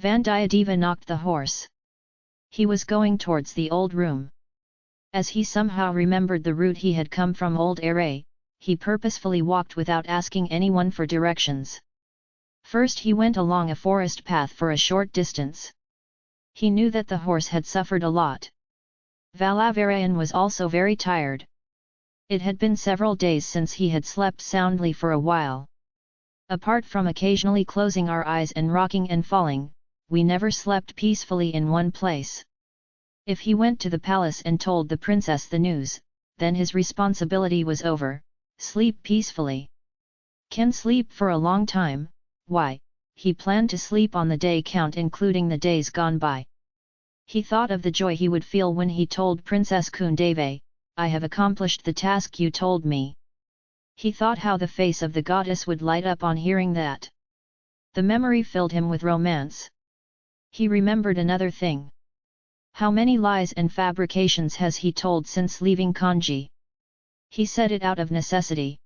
Vandiyadeva knocked the horse. He was going towards the old room. As he somehow remembered the route he had come from Old Aray, he purposefully walked without asking anyone for directions. First he went along a forest path for a short distance. He knew that the horse had suffered a lot. Valavarayan was also very tired. It had been several days since he had slept soundly for a while. Apart from occasionally closing our eyes and rocking and falling, we never slept peacefully in one place. If he went to the palace and told the princess the news, then his responsibility was over, sleep peacefully. Can sleep for a long time, why, he planned to sleep on the day count including the days gone by. He thought of the joy he would feel when he told Princess Kundave, I have accomplished the task you told me. He thought how the face of the goddess would light up on hearing that. The memory filled him with romance. He remembered another thing. How many lies and fabrications has he told since leaving Kanchi? He said it out of necessity.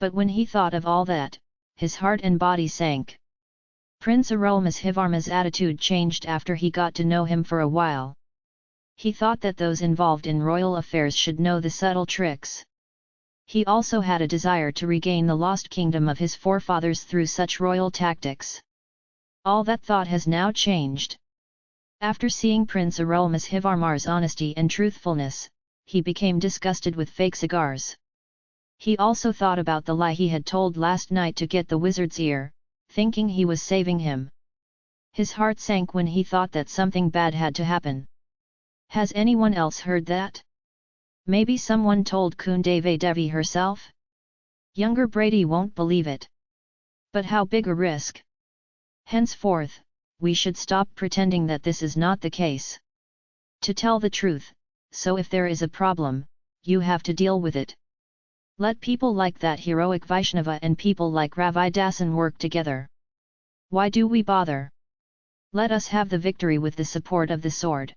But when he thought of all that, his heart and body sank. Prince Arulmozhivarma's attitude changed after he got to know him for a while. He thought that those involved in royal affairs should know the subtle tricks. He also had a desire to regain the lost kingdom of his forefathers through such royal tactics. All that thought has now changed. After seeing Prince Arulmozhivarmar's honesty and truthfulness, he became disgusted with fake cigars. He also thought about the lie he had told last night to get the wizard's ear, thinking he was saving him. His heart sank when he thought that something bad had to happen. Has anyone else heard that? Maybe someone told Kundave Devi herself? Younger Brady won't believe it. But how big a risk? Henceforth, we should stop pretending that this is not the case. To tell the truth, so if there is a problem, you have to deal with it. Let people like that heroic Vaishnava and people like Dasan work together. Why do we bother? Let us have the victory with the support of the sword.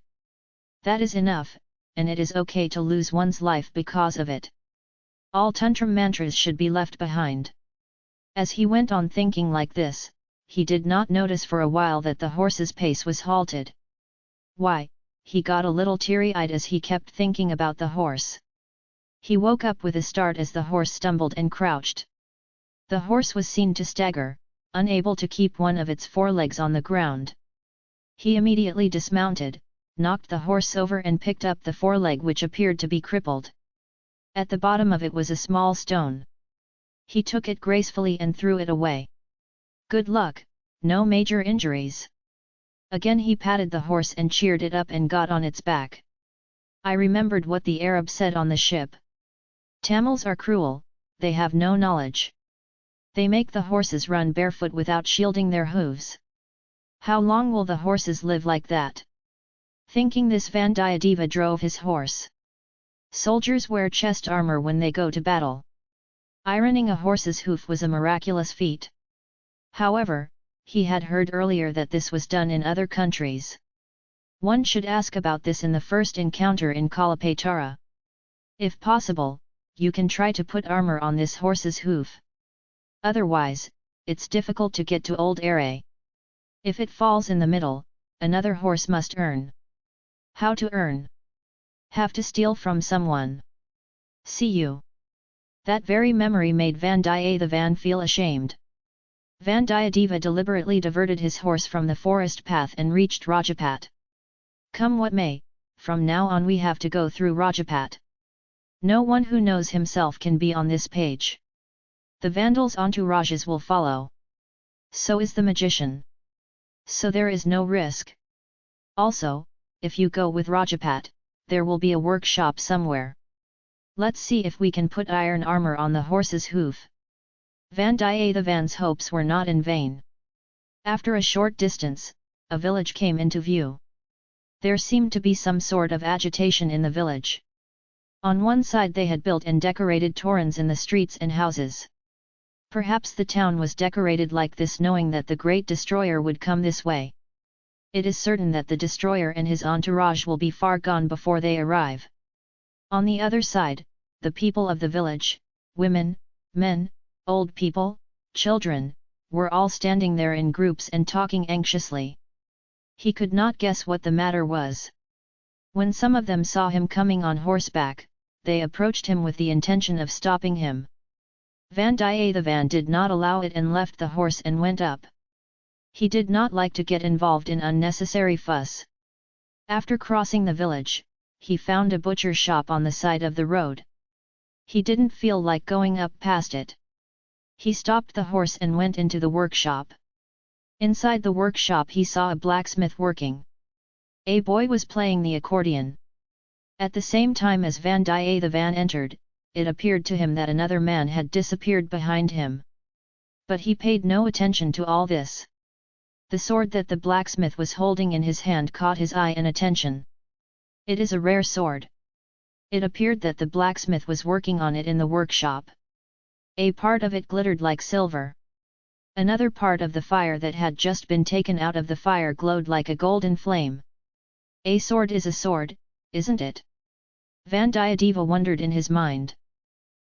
That is enough, and it is okay to lose one's life because of it. All tantra mantras should be left behind. As he went on thinking like this, he did not notice for a while that the horse's pace was halted. Why, he got a little teary-eyed as he kept thinking about the horse. He woke up with a start as the horse stumbled and crouched. The horse was seen to stagger, unable to keep one of its forelegs on the ground. He immediately dismounted, knocked the horse over and picked up the foreleg which appeared to be crippled. At the bottom of it was a small stone. He took it gracefully and threw it away. Good luck, no major injuries. Again he patted the horse and cheered it up and got on its back. I remembered what the Arab said on the ship. Tamils are cruel, they have no knowledge. They make the horses run barefoot without shielding their hooves. How long will the horses live like that? Thinking this Vandiyadeva drove his horse. Soldiers wear chest armor when they go to battle. Ironing a horse's hoof was a miraculous feat. However, he had heard earlier that this was done in other countries. One should ask about this in the first encounter in Kalapatara. If possible, you can try to put armor on this horse's hoof. Otherwise, it's difficult to get to Old Aray. If it falls in the middle, another horse must earn. How to earn? Have to steal from someone. See you. That very memory made Vandiyathevan feel ashamed. Vandiyadeva deliberately diverted his horse from the forest path and reached Rajapat. Come what may, from now on we have to go through Rajapat. No one who knows himself can be on this page. The Vandals' entourages will follow. So is the magician. So there is no risk. Also, if you go with Rajapat, there will be a workshop somewhere. Let's see if we can put iron armor on the horse's hoof. Vandiyathevan's hopes were not in vain. After a short distance, a village came into view. There seemed to be some sort of agitation in the village. On one side they had built and decorated torrens in the streets and houses. Perhaps the town was decorated like this knowing that the great destroyer would come this way. It is certain that the destroyer and his entourage will be far gone before they arrive. On the other side, the people of the village, women, men, old people, children, were all standing there in groups and talking anxiously. He could not guess what the matter was. When some of them saw him coming on horseback, they approached him with the intention of stopping him. Vandiyathevan did not allow it and left the horse and went up. He did not like to get involved in unnecessary fuss. After crossing the village, he found a butcher shop on the side of the road. He didn't feel like going up past it. He stopped the horse and went into the workshop. Inside the workshop he saw a blacksmith working. A boy was playing the accordion. At the same time as Vandiyathevan entered, it appeared to him that another man had disappeared behind him. But he paid no attention to all this. The sword that the blacksmith was holding in his hand caught his eye and attention. It is a rare sword. It appeared that the blacksmith was working on it in the workshop. A part of it glittered like silver. Another part of the fire that had just been taken out of the fire glowed like a golden flame. A sword is a sword, isn't it? Vandiyadeva wondered in his mind.